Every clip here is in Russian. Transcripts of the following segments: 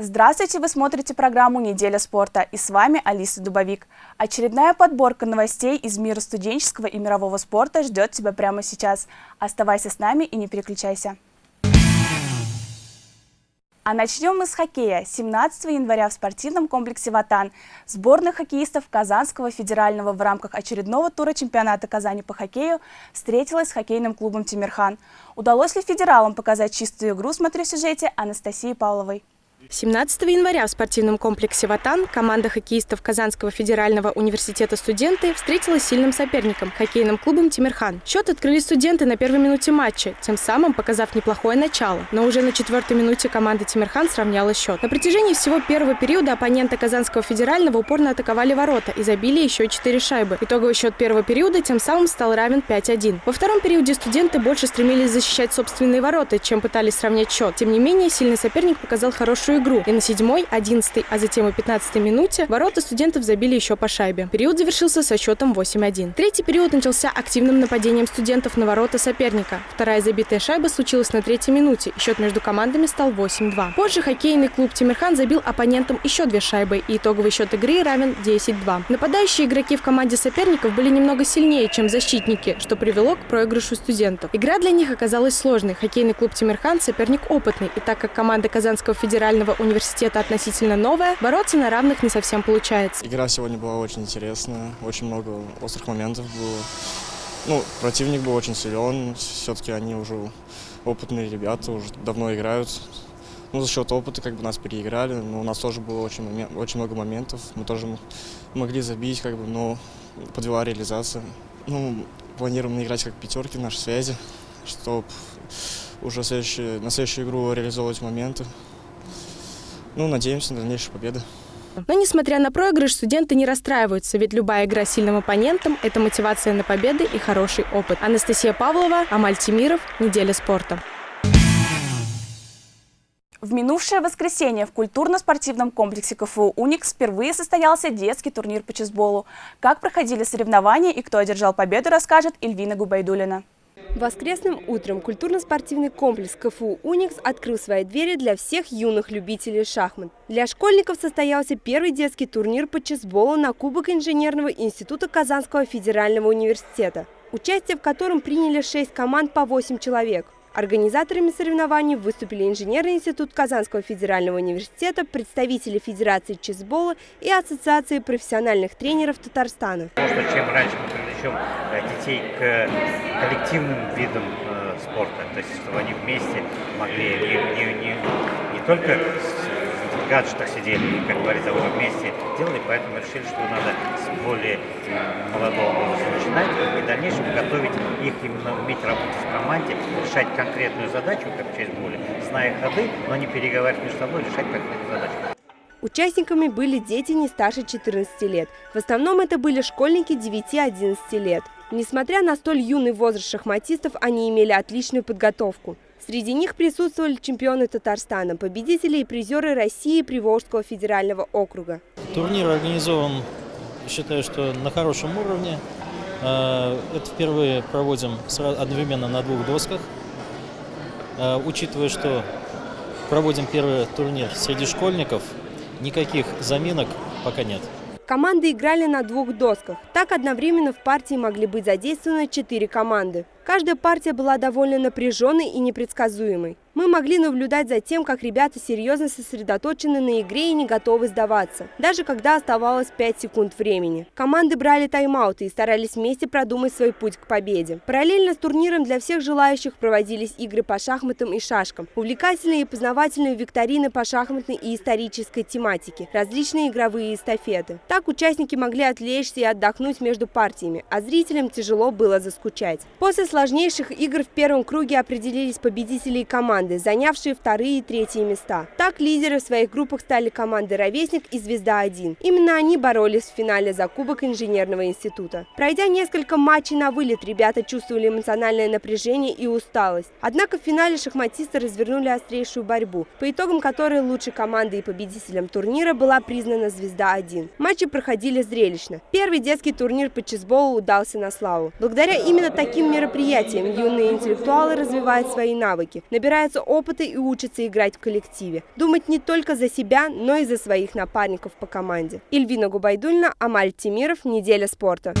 Здравствуйте, вы смотрите программу «Неделя спорта» и с вами Алиса Дубовик. Очередная подборка новостей из мира студенческого и мирового спорта ждет тебя прямо сейчас. Оставайся с нами и не переключайся. А начнем мы с хоккея. 17 января в спортивном комплексе «Ватан» сборная хоккеистов Казанского федерального в рамках очередного тура чемпионата Казани по хоккею встретилась с хоккейным клубом «Тимирхан». Удалось ли федералам показать чистую игру, смотрю сюжете Анастасии Павловой. 17 января в спортивном комплексе «Ватан» команда хоккеистов Казанского федерального университета «Студенты» встретилась с сильным соперником – хоккейным клубом «Тимирхан». Счет открыли студенты на первой минуте матча, тем самым показав неплохое начало. Но уже на четвертой минуте команда «Тимирхан» сравняла счет. На протяжении всего первого периода оппоненты Казанского федерального упорно атаковали ворота и забили еще четыре шайбы. Итоговый счет первого периода тем самым стал равен 5-1. Во втором периоде студенты больше стремились защищать собственные ворота, чем пытались сравнять счет. Тем не менее, сильный соперник показал хорошую игру. И на седьмой, одиннадцатой, а затем и пятнадцатой минуте ворота студентов забили еще по шайбе. Период завершился со счетом 8-1. Третий период начался активным нападением студентов на ворота соперника. Вторая забитая шайба случилась на третьей минуте, и счет между командами стал 8-2. Позже хоккейный клуб «Тимирхан» забил оппонентам еще две шайбы, и итоговый счет игры равен 10-2. Нападающие игроки в команде соперников были немного сильнее, чем защитники, что привело к проигрышу студентов. Игра для них оказалась сложной. Хоккейный клуб «Тимирхан» соперник опытный, и так как команда Казанского федерального университета относительно новая, бороться на равных не совсем получается. Игра сегодня была очень интересная, очень много острых моментов было. Ну, противник был очень силен, все-таки они уже опытные ребята, уже давно играют. Ну, за счет опыта как бы нас переиграли, но у нас тоже было очень, очень много моментов. Мы тоже могли забить, как бы, но подвела реализация. Ну, планируем играть как пятерки в нашей связи, чтобы уже следующий, на следующую игру реализовывать моменты. Ну, надеемся на дальнейшую победу. Но, несмотря на проигрыш, студенты не расстраиваются, ведь любая игра с сильным оппонентом – это мотивация на победы и хороший опыт. Анастасия Павлова, Амаль Тимиров, «Неделя спорта». В минувшее воскресенье в культурно-спортивном комплексе КФУ «Уникс» впервые состоялся детский турнир по чесболу. Как проходили соревнования и кто одержал победу, расскажет Эльвина Губайдулина. Воскресным утром культурно-спортивный комплекс КФУ «Уникс» открыл свои двери для всех юных любителей шахмат. Для школьников состоялся первый детский турнир по чесболу на Кубок инженерного института Казанского федерального университета, участие в котором приняли шесть команд по восемь человек. Организаторами соревнований выступили инженерный институт Казанского федерального университета, представители Федерации чесбола и Ассоциации профессиональных тренеров Татарстана. Что чем раньше мы привлечем э, детей к коллективным видам э, спорта, то есть чтобы они вместе могли не, не, не, не только гаджетах сидели и, как говорится, уже вместе делали, поэтому решили, что надо с более молодого возраста начинать и в дальнейшем готовить их именно уметь работать в команде, решать конкретную задачу, как в чейсболе, зная ходы, но не переговаривать между собой, решать конкретную задачу. Участниками были дети не старше 14 лет. В основном это были школьники 9-11 лет. Несмотря на столь юный возраст шахматистов, они имели отличную подготовку. Среди них присутствовали чемпионы Татарстана, победители и призеры России Приволжского федерального округа. Турнир организован, считаю, что на хорошем уровне. Э, это впервые проводим одновременно на двух досках. Э, учитывая, что проводим первый турнир среди школьников, никаких заминок пока нет. Команды играли на двух досках. Так одновременно в партии могли быть задействованы четыре команды. Каждая партия была довольно напряженной и непредсказуемой. Мы могли наблюдать за тем, как ребята серьезно сосредоточены на игре и не готовы сдаваться, даже когда оставалось 5 секунд времени. Команды брали тайм-ауты и старались вместе продумать свой путь к победе. Параллельно с турниром для всех желающих проводились игры по шахматам и шашкам, увлекательные и познавательные викторины по шахматной и исторической тематике, различные игровые эстафеты. Так участники могли отвлечься и отдохнуть между партиями, а зрителям тяжело было заскучать. После сложнейших игр в первом круге определились победители и команды, занявшие вторые и третьи места. Так лидеры в своих группах стали команды «Ровесник» и «Звезда-1». Именно они боролись в финале за Кубок инженерного института. Пройдя несколько матчей на вылет, ребята чувствовали эмоциональное напряжение и усталость. Однако в финале шахматисты развернули острейшую борьбу, по итогам которой лучшей командой и победителем турнира была признана «Звезда-1». Матчи проходили зрелищно. Первый детский турнир по чесболу удался на славу. Благодаря именно таким мероприятиям юные интеллектуалы развивают свои навыки, набираются опыта и учатся играть в коллективе. Думать не только за себя, но и за своих напарников по команде. Ильвина Губайдульна, Амаль Тимиров, «Неделя спорта».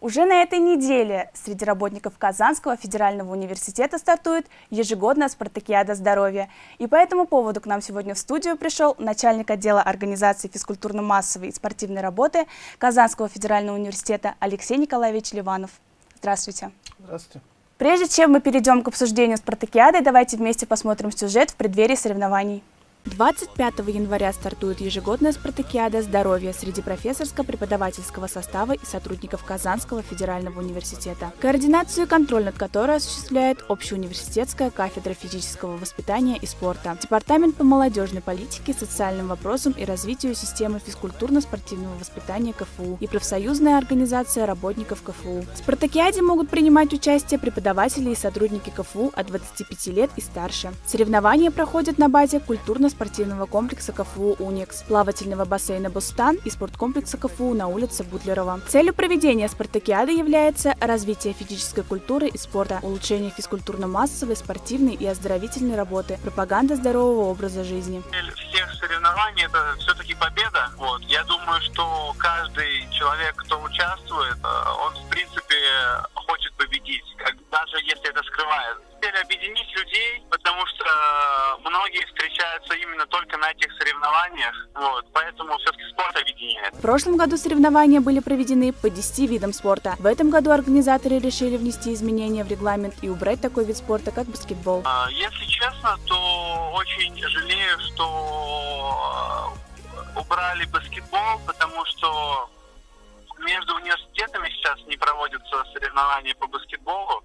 Уже на этой неделе среди работников Казанского федерального университета стартует ежегодная спартакиада здоровья. И по этому поводу к нам сегодня в студию пришел начальник отдела организации физкультурно-массовой и спортивной работы Казанского федерального университета Алексей Николаевич Ливанов. Здравствуйте. Здравствуйте. Прежде чем мы перейдем к обсуждению спартакиады, давайте вместе посмотрим сюжет в преддверии соревнований. 25 января стартует ежегодная спартакиада здоровья среди профессорско-преподавательского состава и сотрудников Казанского федерального университета, координацию и контроль над которой осуществляет общеуниверситетская кафедра физического воспитания и спорта, Департамент по молодежной политике, социальным вопросам и развитию системы физкультурно-спортивного воспитания КФУ и профсоюзная организация работников КФУ. В спартакиаде могут принимать участие преподаватели и сотрудники КФУ от 25 лет и старше. Соревнования проходят на базе культурно спортивного комплекса КФУ «Уникс», плавательного бассейна «Бустан» и спорткомплекса КФУ на улице Бутлерова. Целью проведения спартакиады является развитие физической культуры и спорта, улучшение физкультурно-массовой, спортивной и оздоровительной работы, пропаганда здорового образа жизни. Цель всех соревнований – это все-таки победа. Вот. Я думаю, прошлом году соревнования были проведены по 10 видам спорта. В этом году организаторы решили внести изменения в регламент и убрать такой вид спорта, как баскетбол. А, если честно, то очень жалею, что э, убрали баскетбол, потому что между университетами сейчас не проводятся соревнования по баскетболу.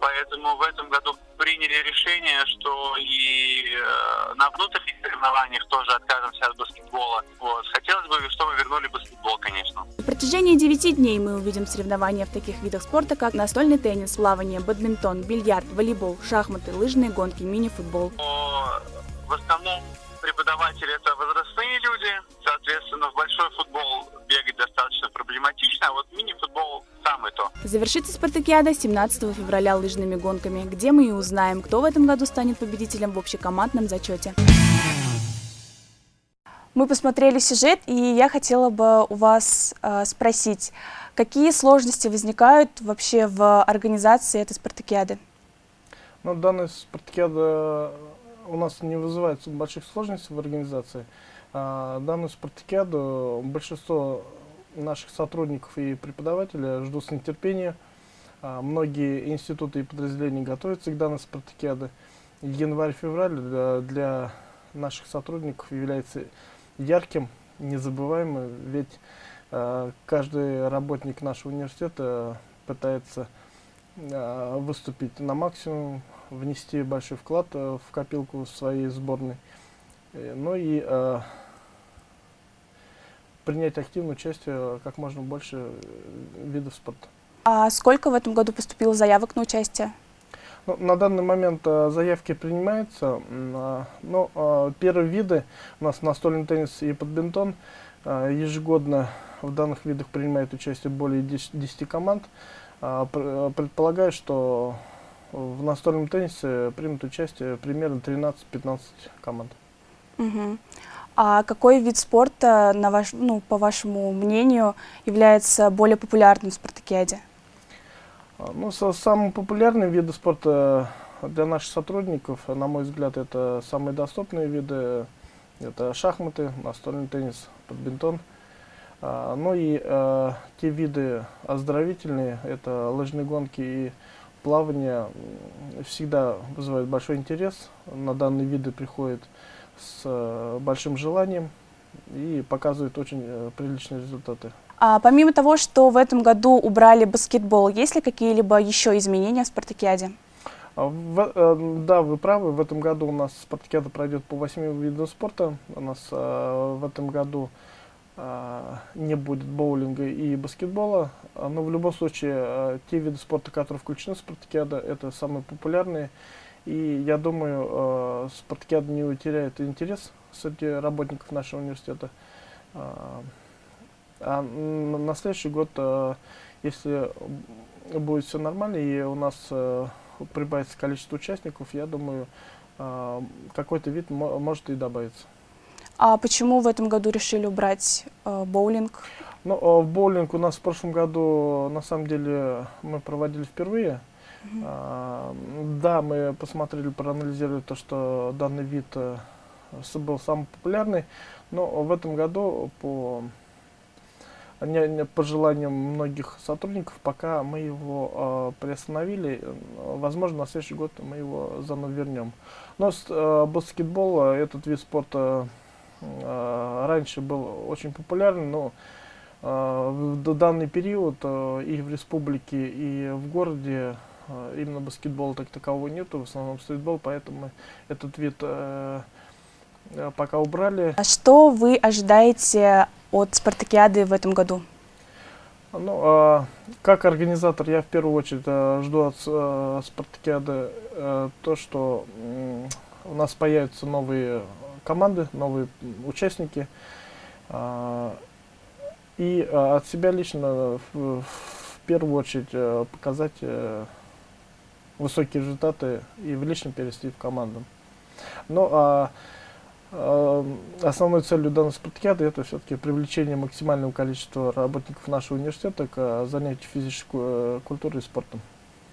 Поэтому в этом году приняли решение, что и э, на внутренних соревнованиях тоже откажемся от баскетбола. Вот. Хотелось бы, чтобы вернули баскетбол, конечно. На протяжении 9 дней мы увидим соревнования в таких видах спорта, как настольный теннис, плавание, бадминтон, бильярд, волейбол, шахматы, лыжные гонки, мини-футбол. В основном преподаватели это возрастные люди, соответственно, в большой футбол достаточно проблематично, а вот мини-футбол самый то. Завершится спартакиада 17 февраля лыжными гонками, где мы и узнаем, кто в этом году станет победителем в общекомандном зачете. Мы посмотрели сюжет, и я хотела бы у вас э, спросить, какие сложности возникают вообще в организации этой спартакиады? Ну, данная спартакиада у нас не вызывает больших сложностей в организации. А, данную спартакиаду большинство наших сотрудников и преподавателей ждут с нетерпением. А, многие институты и подразделения готовятся к данной спартакиаде. Январь-февраль для, наших сотрудников является ярким, незабываемым, ведь э, каждый работник нашего университета пытается э, выступить на максимум, внести большой вклад в копилку своей сборной, э, ну и э, принять активное участие как можно больше э, видов спорта. А сколько в этом году поступило заявок на участие? Ну, на данный момент э, заявки принимаются, э, но э, первые виды у нас настольный теннис и подбинтон э, ежегодно в данных видах принимает участие более 10, 10 команд. Э, предполагаю, что в настольном теннисе примут участие примерно 13-15 команд. Угу. А какой вид спорта, на ваш, ну, по вашему мнению, является более популярным в спартакиаде? А, ну, самый популярный виды спорта для наших сотрудников, на мой взгляд, это самые доступные виды. Это шахматы, настольный теннис, бадминтон. А, ну и а, те виды оздоровительные, это лыжные гонки и плавание, всегда вызывают большой интерес. На данные виды приходят с э, большим желанием и показывают очень э, приличные результаты. А помимо того, что в этом году убрали баскетбол, есть ли какие-либо еще изменения в спартакиаде? А в, э, да, вы правы. В этом году у нас спартакиада пройдет по восьми видам спорта. У нас э, в этом году э, не будет боулинга и баскетбола. Но в любом случае, те виды спорта, которые включены в спартакиада, это самые популярные. И я думаю, э, спартакиада не утеряет интерес среди работников нашего университета. Э, а на следующий год, э, если будет все нормально, и у нас прибавится количество участников, я думаю, какой-то вид может и добавиться. А почему в этом году решили убрать э, боулинг? Ну, э, боулинг у нас в прошлом году, на самом деле, мы проводили впервые. -hmm. Да, мы посмотрели, проанализировали то, что данный вид э, был самый популярный, но в этом году по, не, по желанию многих сотрудников пока мы его э, приостановили. Возможно, на следующий год мы его заново вернем. Но э, баскетбол, этот вид спорта э, раньше был очень популярен, но э, в данный период э, и в республике, и в городе именно баскетбола так такового нету, в основном стритбол, поэтому этот вид э, э, пока убрали. А что вы ожидаете от спартакиады в этом году? Ну, э, как организатор, я в первую очередь э, жду от э, спартакиады э, то, что у нас появятся новые команды, новые участники. Э, и э, от себя лично в, в первую очередь э, показать э, высокие результаты и в личном перевести в команду. Но а, а, основной целью данной спартакиады это все-таки привлечение максимального количества работников нашего университета к а, занятию физической э, культурой и спортом.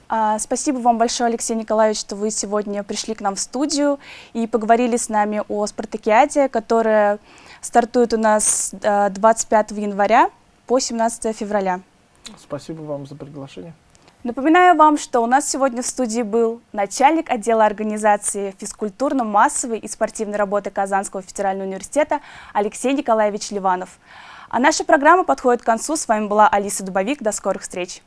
А, спасибо вам большое, Алексей Николаевич, что вы сегодня пришли к нам в студию и поговорили с нами о спартакиаде, которая стартует у нас 25 э, января по 17 февраля. Спасибо вам за приглашение. Напоминаю вам, что у нас сегодня в студии был начальник отдела организации физкультурно-массовой и спортивной работы Казанского федерального университета Алексей Николаевич Ливанов. А наша программа подходит к концу. С вами была Алиса Дубовик. До скорых встреч!